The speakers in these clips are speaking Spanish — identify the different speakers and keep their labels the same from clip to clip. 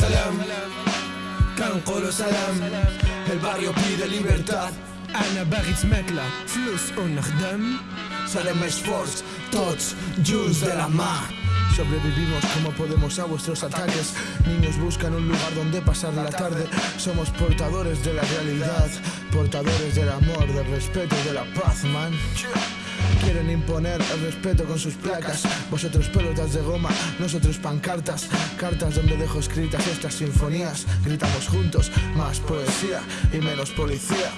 Speaker 1: Salam, كان قولوا سلام الباريو pide libertad
Speaker 2: أنا باغي تماكلة فلوس ونخدم
Speaker 1: Salem Sports, tots junts de la mà
Speaker 3: Sobrevivimos como podemos a vuestros ataques. Niños buscan un lugar donde pasar la tarde. Somos portadores de la realidad, portadores del amor, del respeto y de la paz, man. Quieren imponer el respeto con sus placas. Vosotros pelotas de goma, nosotros pancartas. Cartas donde dejo escritas estas sinfonías. Gritamos juntos, más poesía y menos policía.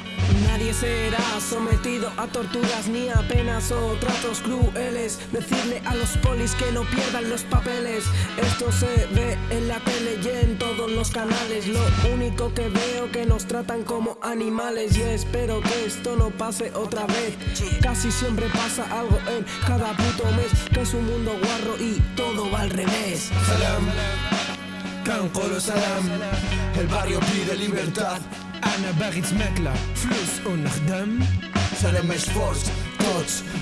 Speaker 4: Nadie será sometido a torturas ni a penas o tratos crueles. Decirle a los polis que no pierdan los papeles. Esto se ve en la tele y todos los canales. Lo único que veo que nos tratan como animales. Y espero que esto no pase otra vez. Casi siempre pasa algo en cada puto mes. Que es un mundo guarro y todo va al revés.
Speaker 1: Salam, كان قولوا سلام الباريو pide libertad
Speaker 2: أنا باغي تماكلة فلوس ونخدم
Speaker 1: Salem Sports,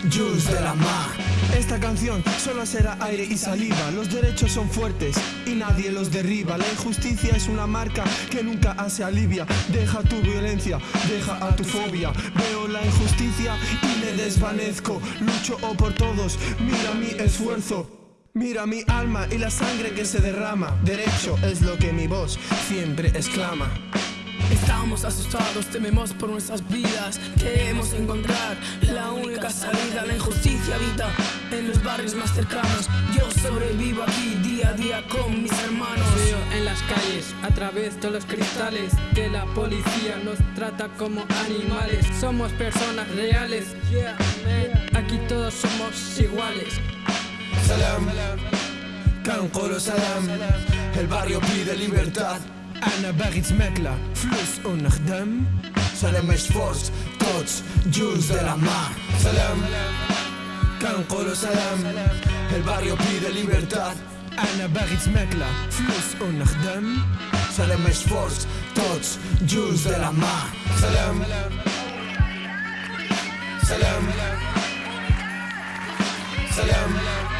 Speaker 1: junts de la mà
Speaker 2: Esta canción solo será aire y saliva. Los derechos son fuertes y nadie los derriba. La injusticia es una marca que nunca se alivia. Deja tu violencia, deja a tu fobia. Veo la injusticia y me desvanezco. Lucho por todos, mira mi esfuerzo. Mira mi alma y la sangre que se derrama. Derecho es lo que mi voz siempre exclama.
Speaker 4: Estamos asustados, tememos por nuestras vidas. Queremos encontrar la única salida. La injusticia habita en los barrios más cercanos. Yo sobrevivo aquí día a día con mis hermanos.
Speaker 5: Veo en las calles, a través de los cristales, que la policía nos trata como animales. Somos personas reales. Aquí todos somos iguales.
Speaker 1: Salam, Can Salam. El barrio pide libertad.
Speaker 2: أنا باغي تماكلة. فلوس ونخدم.
Speaker 1: سلام مش فورس كوتش جوز دي مار. سلام. كنقولو سلام. الباريو بيدا ليبرتاد.
Speaker 2: أنا باغي تماكلة. فلوس ونخدم.
Speaker 1: سلام مش فورس كوتش جوز دي مار. سلام سلام. سلام, سلام.